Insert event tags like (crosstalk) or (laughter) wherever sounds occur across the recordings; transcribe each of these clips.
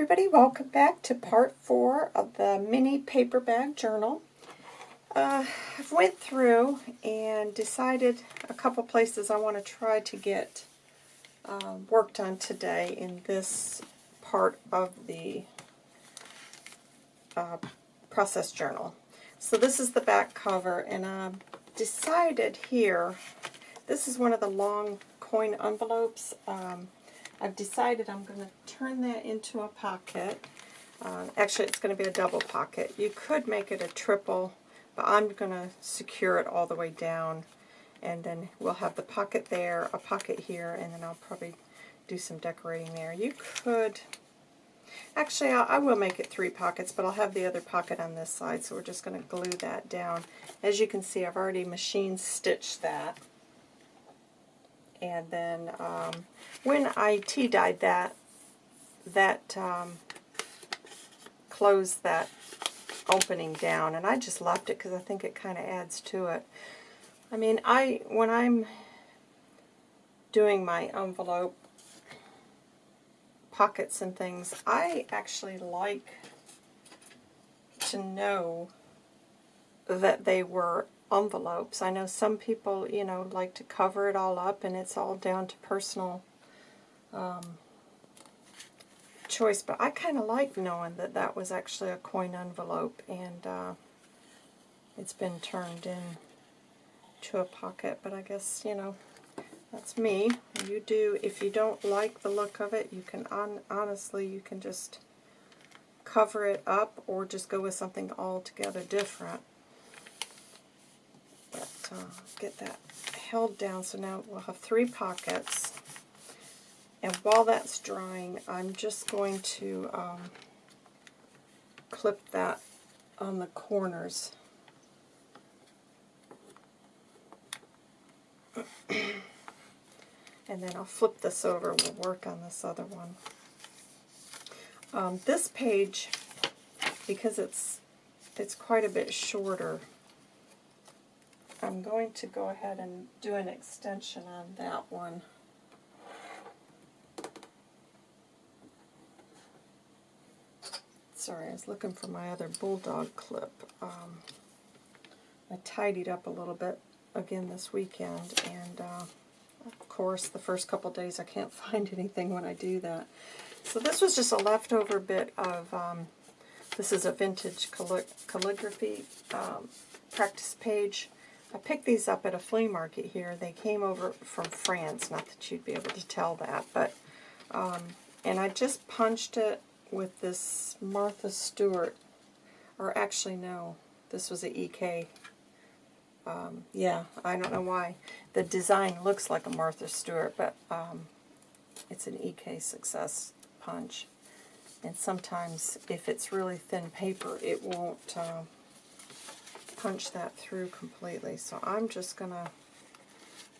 everybody, welcome back to part four of the mini paper bag journal. Uh, I've went through and decided a couple places I want to try to get uh, worked on today in this part of the uh, process journal. So this is the back cover and I've decided here, this is one of the long coin envelopes. Um, I've decided I'm going to turn that into a pocket. Uh, actually, it's going to be a double pocket. You could make it a triple, but I'm going to secure it all the way down. And then we'll have the pocket there, a pocket here, and then I'll probably do some decorating there. You could... Actually, I'll, I will make it three pockets, but I'll have the other pocket on this side, so we're just going to glue that down. As you can see, I've already machine stitched that. And then um, when I tea-dyed that, that um, closed that opening down, and I just left it because I think it kind of adds to it. I mean, I when I'm doing my envelope pockets and things, I actually like to know that they were envelopes. I know some people, you know, like to cover it all up, and it's all down to personal um, choice. But I kind of like knowing that that was actually a coin envelope, and uh, it's been turned in to a pocket. But I guess, you know, that's me. You do, if you don't like the look of it, you can, on, honestly, you can just cover it up or just go with something altogether different get that held down. So now we'll have three pockets. And while that's drying, I'm just going to um, clip that on the corners. (clears throat) and then I'll flip this over. We'll work on this other one. Um, this page, because it's it's quite a bit shorter, I'm going to go ahead and do an extension on that one. Sorry, I was looking for my other bulldog clip. Um, I tidied up a little bit again this weekend, and uh, of course the first couple days I can't (laughs) find anything when I do that. So this was just a leftover bit of, um, this is a vintage callig calligraphy um, practice page I picked these up at a flea market here. They came over from France, not that you'd be able to tell that, but, um, and I just punched it with this Martha Stewart, or actually no, this was a EK. Um, yeah, I don't know why. The design looks like a Martha Stewart, but um, it's an EK Success punch. And sometimes, if it's really thin paper, it won't... Uh, punch that through completely. So I'm just going to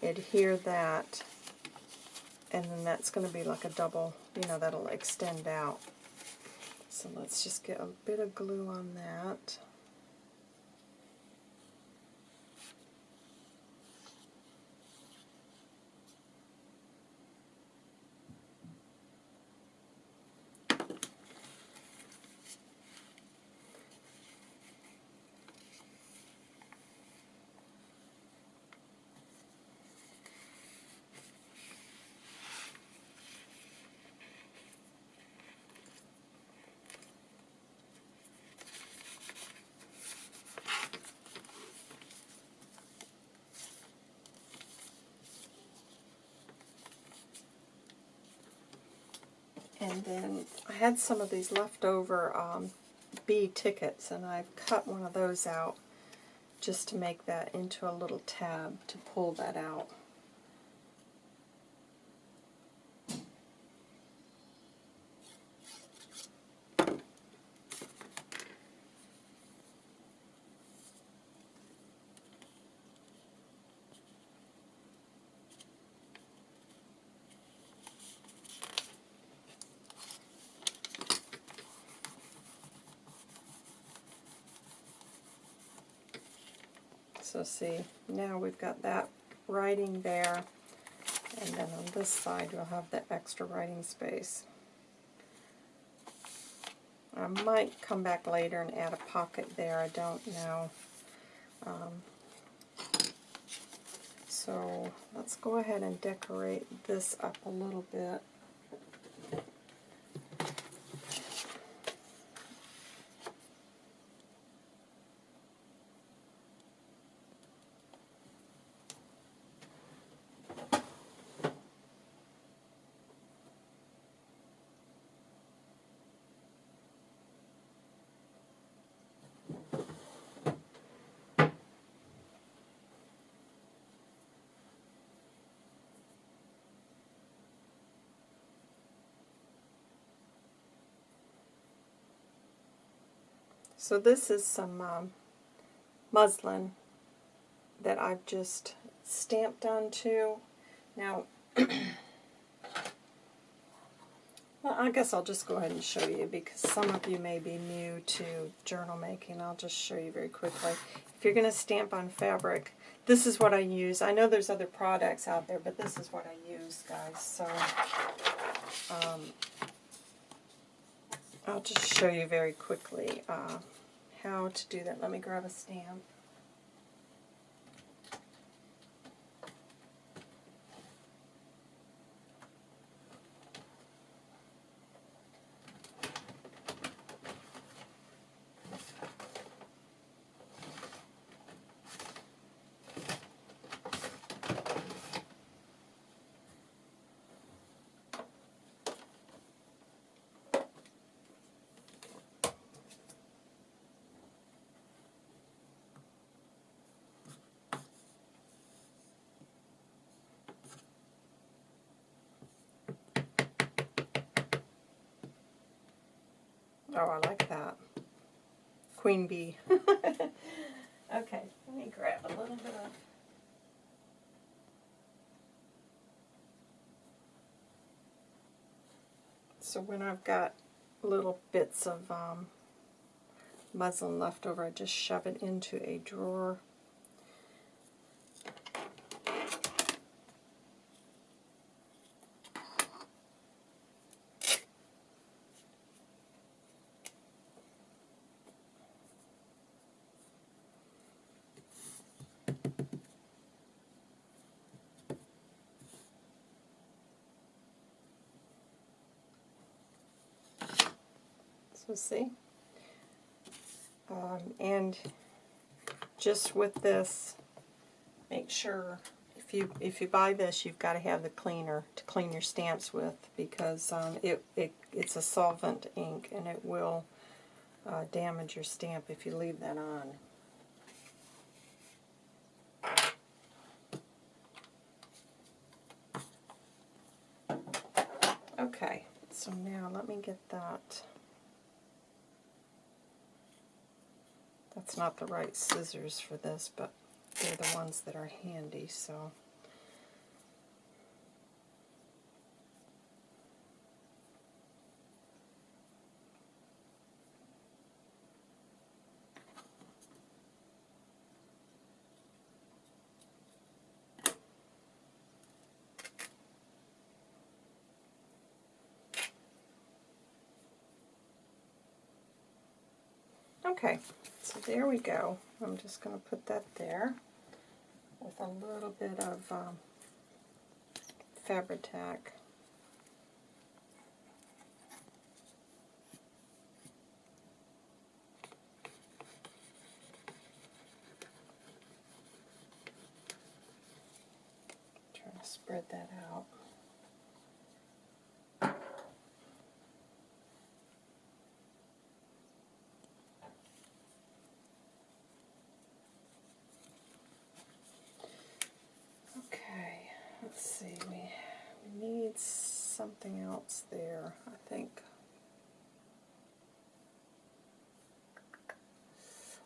adhere that, and then that's going to be like a double, you know, that'll extend out. So let's just get a bit of glue on that. And then I had some of these leftover um, B tickets, and I've cut one of those out just to make that into a little tab to pull that out. See, now we've got that writing there, and then on this side you'll have the extra writing space. I might come back later and add a pocket there, I don't know. Um, so let's go ahead and decorate this up a little bit. So this is some um, muslin that I've just stamped onto. Now, (clears throat) well, I guess I'll just go ahead and show you because some of you may be new to journal making. I'll just show you very quickly. If you're going to stamp on fabric, this is what I use. I know there's other products out there, but this is what I use, guys. So, um, I'll just show you very quickly uh, how to do that. Let me grab a stamp. Oh, I like that. Queen bee. (laughs) okay, let me grab a little bit of... So when I've got little bits of um, muslin left over, I just shove it into a drawer. So see? Um, and just with this, make sure if you if you buy this, you've got to have the cleaner to clean your stamps with because um, it, it it's a solvent ink and it will uh, damage your stamp if you leave that on. Okay, so now let me get that. That's not the right scissors for this, but they're the ones that are handy, so. Okay, so there we go. I'm just going to put that there with a little bit of um, Fabri-Tac. Trying to spread that out. Okay, let's see. We, we need else there, I think.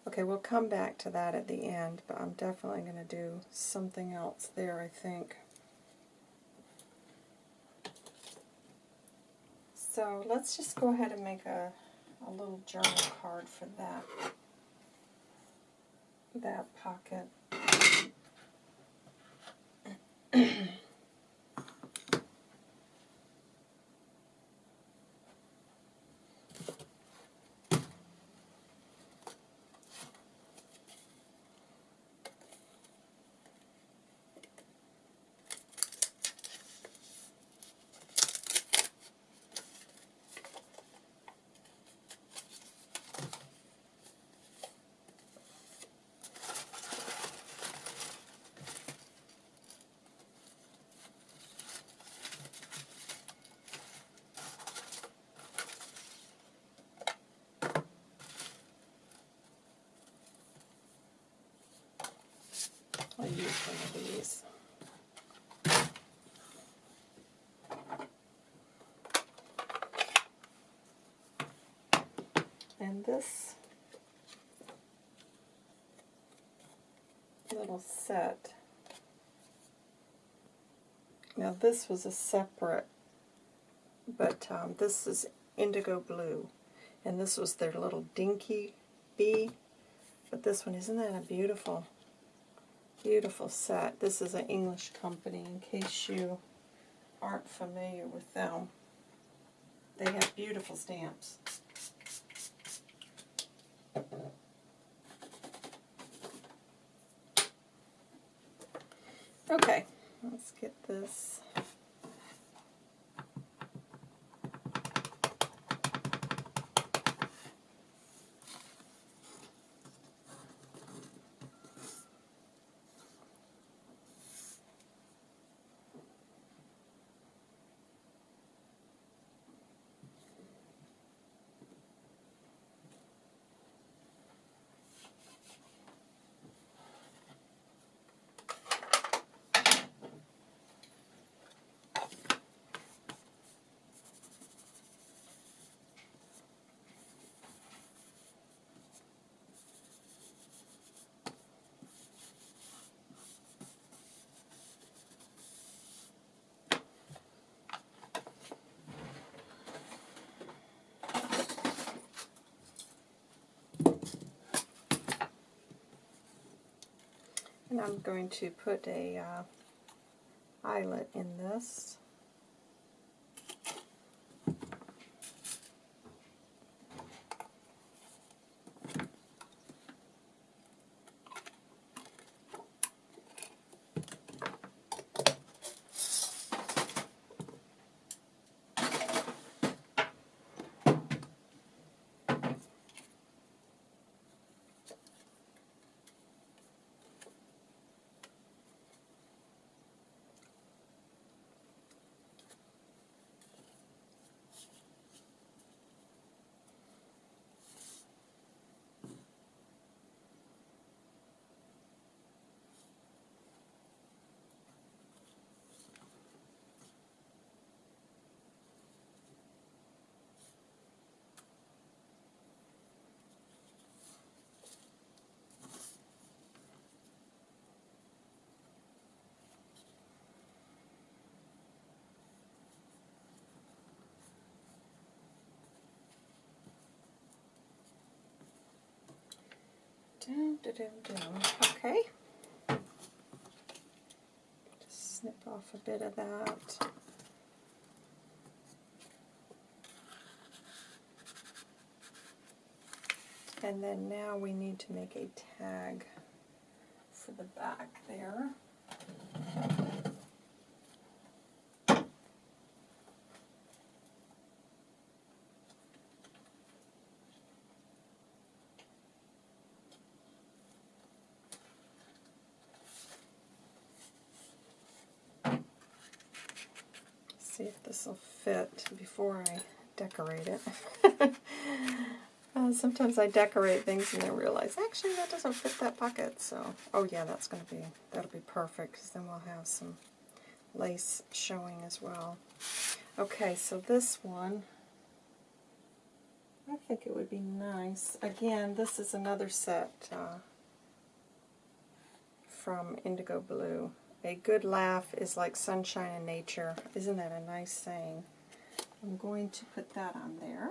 Okay, we'll come back to that at the end, but I'm definitely going to do something else there, I think. So let's just go ahead and make a, a little journal card for that, that pocket. (clears throat) one of these. And this little set, now this was a separate, but um, this is indigo blue, and this was their little dinky bee, but this one, isn't that a beautiful, beautiful set? This is an English company, in case you aren't familiar with them. They have beautiful stamps. Okay, let's get this. And I'm going to put a uh, eyelet in this. Dum, dum, dum. Okay. Just snip off a bit of that. And then now we need to make a tag for the back there. See if this will fit before I decorate it. (laughs) uh, sometimes I decorate things and then realize, actually that doesn't fit that pocket. So, oh yeah, that's going to be, that'll be perfect because then we'll have some lace showing as well. Okay, so this one, I think it would be nice. Again, this is another set uh, from Indigo Blue. A good laugh is like sunshine in nature. Isn't that a nice saying? I'm going to put that on there.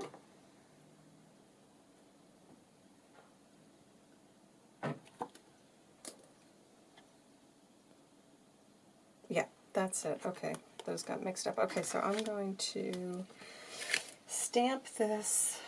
Yeah, that's it. Okay, those got mixed up. Okay, so I'm going to stamp this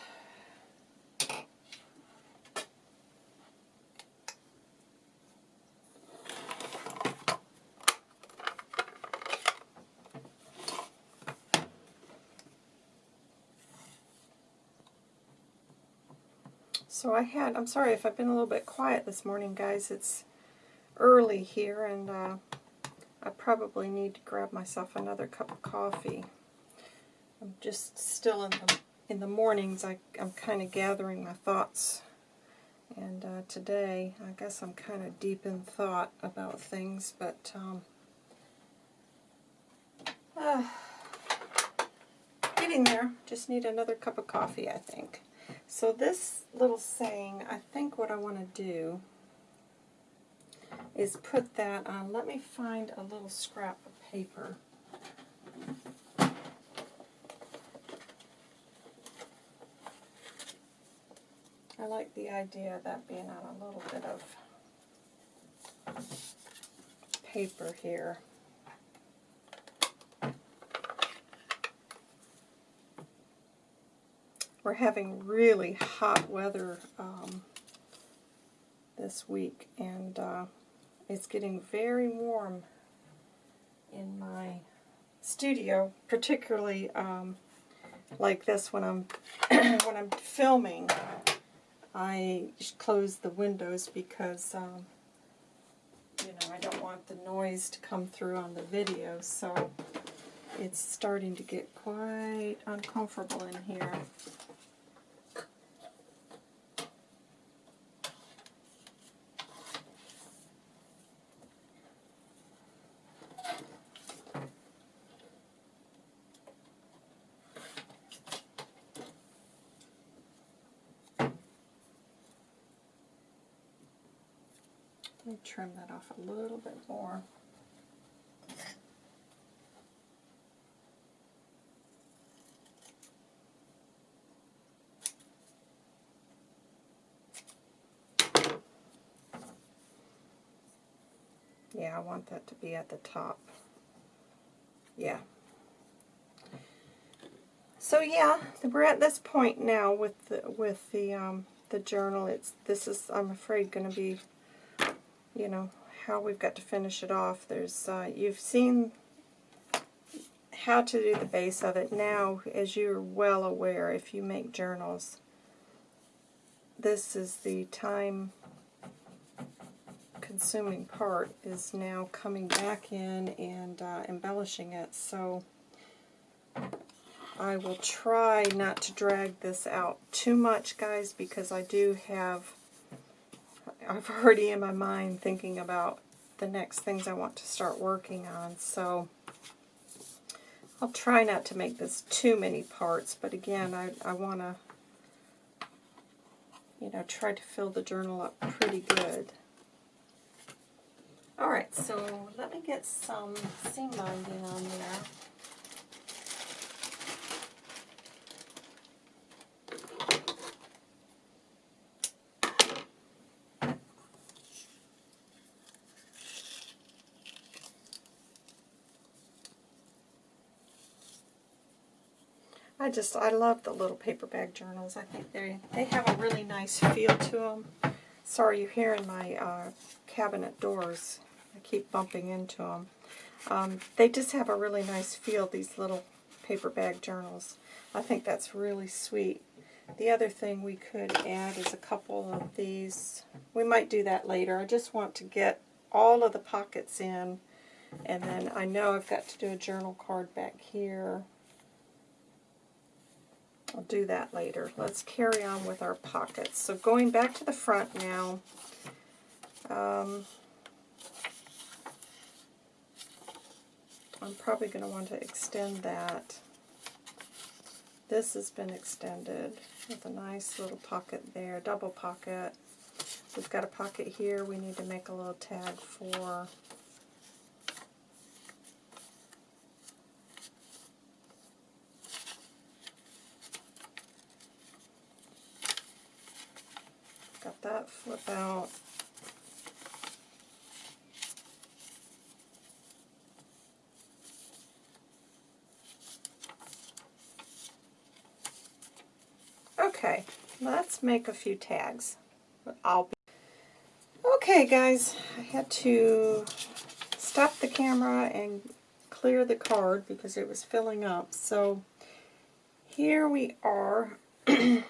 So I had, I'm sorry if I've been a little bit quiet this morning, guys. It's early here, and uh, I probably need to grab myself another cup of coffee. I'm just still in the in the mornings. I, I'm kind of gathering my thoughts And uh, today, I guess I'm kind of deep in thought about things, but um, uh, (sighs) getting there. Just need another cup of coffee, I think. So this little saying, I think what I want to do is put that on. Let me find a little scrap of paper. I like the idea of that being on a little bit of paper here. We're having really hot weather um, this week, and uh, it's getting very warm in my studio, particularly um, like this when I'm (clears throat) when I'm filming. I close the windows because um, you know I don't want the noise to come through on the video, so it's starting to get quite uncomfortable in here. Me trim that off a little bit more. Yeah, I want that to be at the top. Yeah. So yeah, we're at this point now with the with the um, the journal. It's this is I'm afraid going to be you know, how we've got to finish it off. There's, uh, you've seen how to do the base of it. Now, as you're well aware, if you make journals, this is the time consuming part is now coming back in and uh, embellishing it. So I will try not to drag this out too much, guys, because I do have I've (laughs) already in my mind thinking about the next things I want to start working on. So I'll try not to make this too many parts, but again, I, I want to, you know, try to fill the journal up pretty good. Alright, so let me get some seam binding on there. I just, I love the little paper bag journals. I think they they have a really nice feel to them. Sorry, you're hearing my uh, cabinet doors. I keep bumping into them. Um, they just have a really nice feel, these little paper bag journals. I think that's really sweet. The other thing we could add is a couple of these. We might do that later. I just want to get all of the pockets in. And then I know I've got to do a journal card back here. I'll do that later. Let's carry on with our pockets. So going back to the front now, um, I'm probably going to want to extend that. This has been extended with a nice little pocket there, double pocket. We've got a pocket here we need to make a little tag for. That. Okay, let's make a few tags. I'll be okay, guys. I had to stop the camera and clear the card because it was filling up. So here we are. (clears throat) I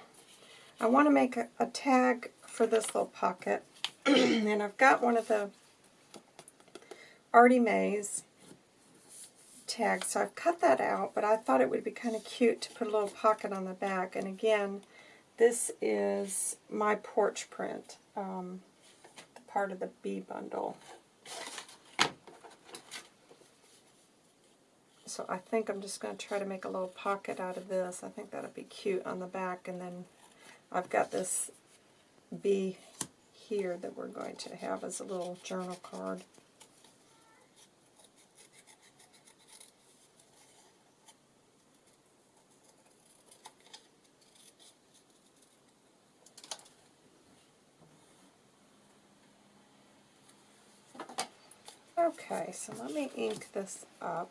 want to make a, a tag for this little pocket. (clears throat) and I've got one of the Artie Mays tags, so I've cut that out, but I thought it would be kind of cute to put a little pocket on the back. And again, This is my porch print, um, part of the bee bundle. So I think I'm just going to try to make a little pocket out of this. I think that'll be cute on the back. And then I've got this bee here that we're going to have as a little journal card. Okay, so let me ink this up.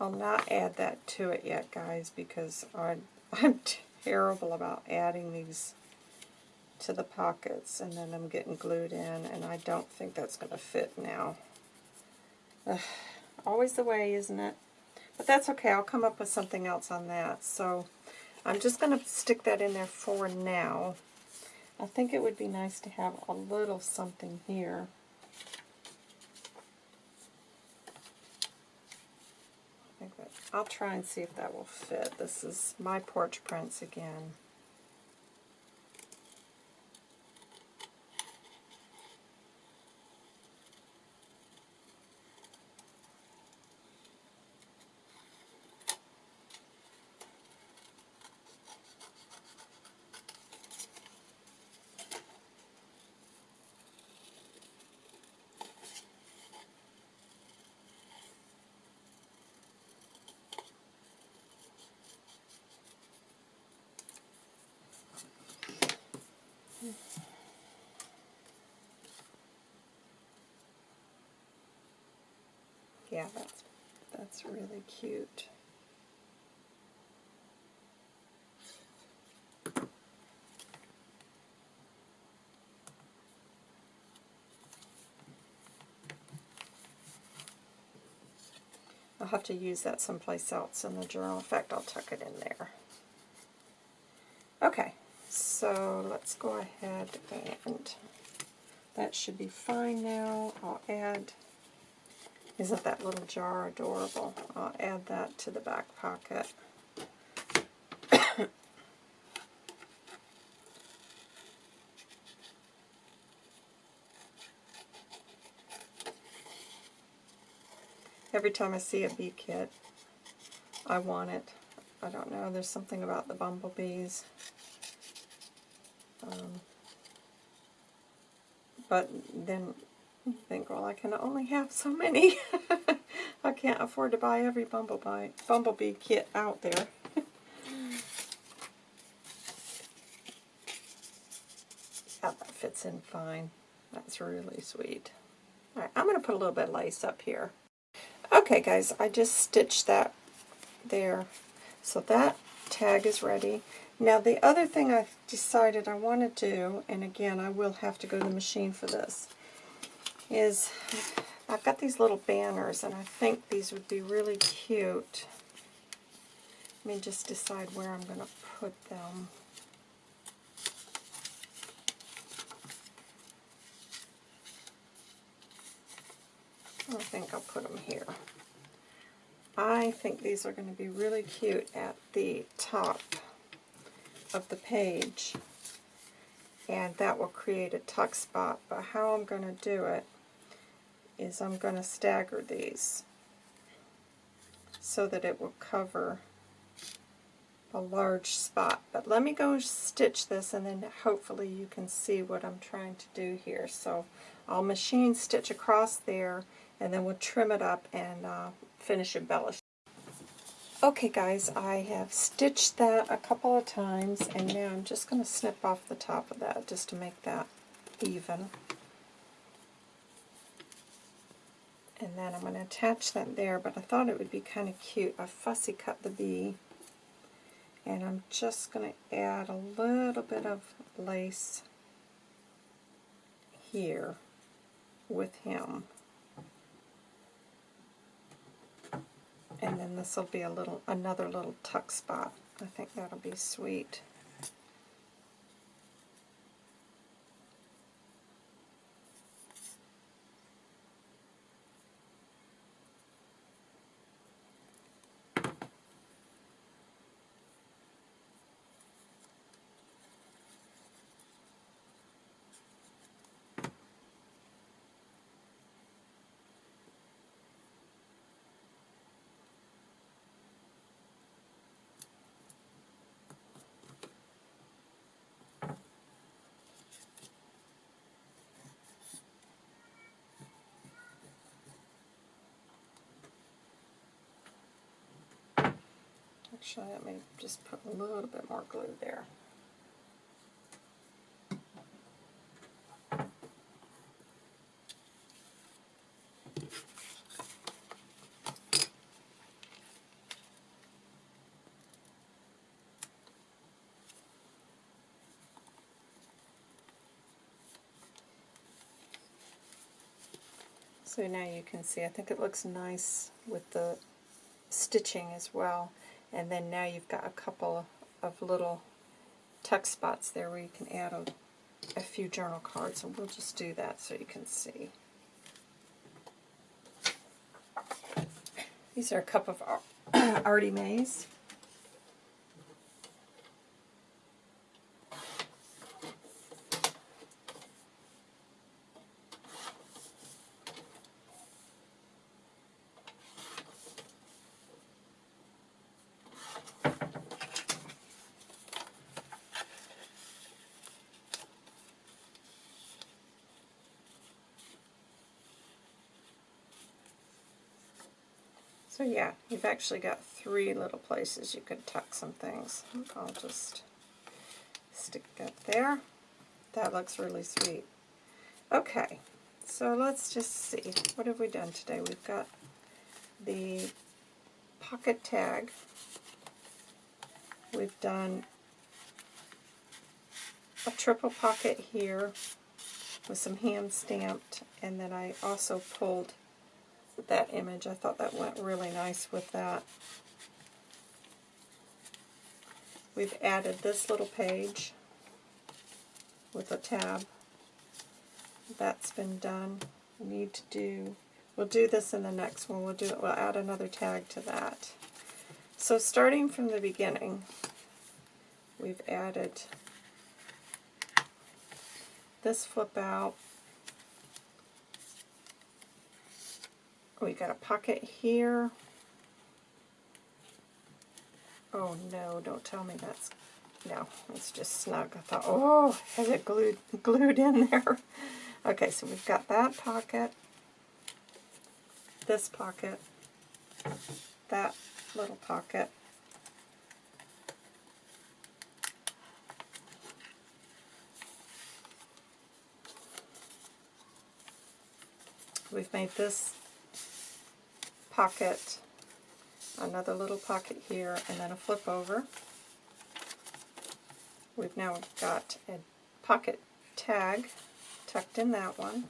I'll not add that to it yet, guys, because I'm, (laughs) I'm terrible about adding these to the pockets, and then I'm getting glued in, and I don't think that's going to fit now. Ugh, (sighs) always the way, isn't it? But that's okay. I'll come up with something else on that. So I'm just going to stick that in there for now. I think it would be nice to have a little something here. I'll try and see if that will fit. This is my porch prints again. Yeah, that's that's really cute. I'll have to use that someplace else in the journal. In fact, I'll tuck it in there. Okay, so let's go ahead and that should be fine now. I'll add isn't that little jar adorable? I'll add that to the back pocket. Every time I see a bee kit, I want it. I don't know, there's something about the bumblebees. Um, but then think, well, I can only have so many. (laughs) I can't afford to buy every bumblebee, bumblebee kit out there. (laughs) yeah, that fits in fine. That's really sweet. Alright, I'm going to put a little bit of lace up here. Okay, guys, I just stitched that there. So that tag is ready. Now, the other thing I decided I want to do, and again, I will have to go to the machine for this, is I've got these little banners, and I think these would be really cute. Let me just decide where I'm going to put them. I think I'll put them here. I think these are going to be really cute at the top of the page. And that will create a tuck spot. But how I'm going to do it is I'm going to stagger these so that it will cover a large spot. But let me go stitch this and then hopefully you can see what I'm trying to do here. So I'll machine stitch across there and then we'll trim it up and uh, finish embellishing. Okay guys, I have stitched that a couple of times and now I'm just going to snip off the top of that just to make that even. And then I'm going to attach that there, but I thought it would be kind of cute. I fussy cut the bee and I'm just going to add a little bit of lace here with him. And then this will be a little another little tuck spot. I think that'll be sweet. Actually, let me just put a little bit more glue there. So now you can see, I think it looks nice with the stitching as well. And then now you've got a couple of little tuck spots there where you can add a, a few journal cards, and we'll just do that so you can see. These are a cup of (clears throat) Artie Mays. So yeah, you've actually got three little places you could tuck some things. I'll just stick that there. That looks really sweet. Okay, so let's just see. What have we done today? We've got the pocket tag. We've done a triple pocket here with some hand stamped, and then I also pulled that image. I thought that went really nice with that. We've added this little page with a tab. That's been done. We need to do, we'll do this in the next one. We'll do it, we'll add another tag to that. So starting from the beginning, we've added this flip out, We got a pocket here. Oh no, don't tell me that's, no, it's just snug. I thought, oh, has it glued, glued in there. (laughs) Okay, so we've got that pocket, this pocket, that little pocket, We've made this pocket, another little pocket here, and then a flip over. We've now got a pocket tag tucked in that one.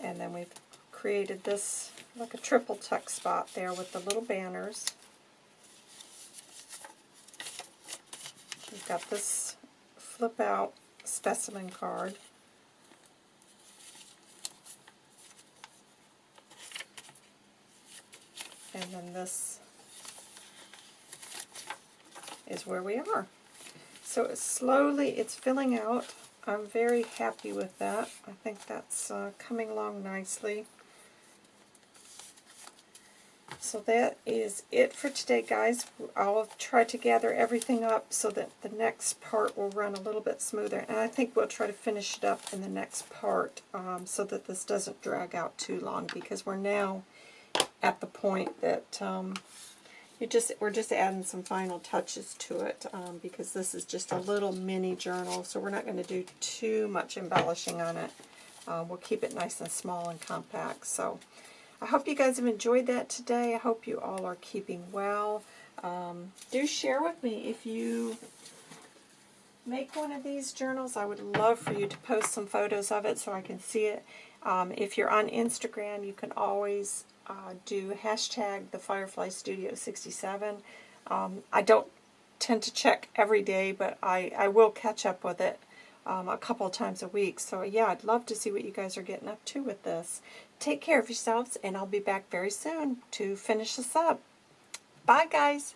And then we've created this like a triple tuck spot there with the little banners. We've got this flip out specimen card. And then this is where we are. So it's slowly, it's filling out. I'm very happy with that. I think that's uh, coming along nicely. So that is it for today, guys. I'll try to gather everything up so that the next part will run a little bit smoother. And I think we'll try to finish it up in the next part um, so that this doesn't drag out too long because we're now at the point that um, you just we're just adding some final touches to it um, because this is just a little mini journal, so we're not going to do too much embellishing on it. Uh, we'll keep it nice and small and compact. So I hope you guys have enjoyed that today. I hope you all are keeping well. Um, do share with me if you make one of these journals. I would love for you to post some photos of it so I can see it. Um, if you're on Instagram, you can always uh, do hashtag the Firefly Studio 67. Um, I don't tend to check every day, but I, I will catch up with it um, a couple times a week. So yeah, I'd love to see what you guys are getting up to with this. Take care of yourselves, and I'll be back very soon to finish this up. Bye, guys.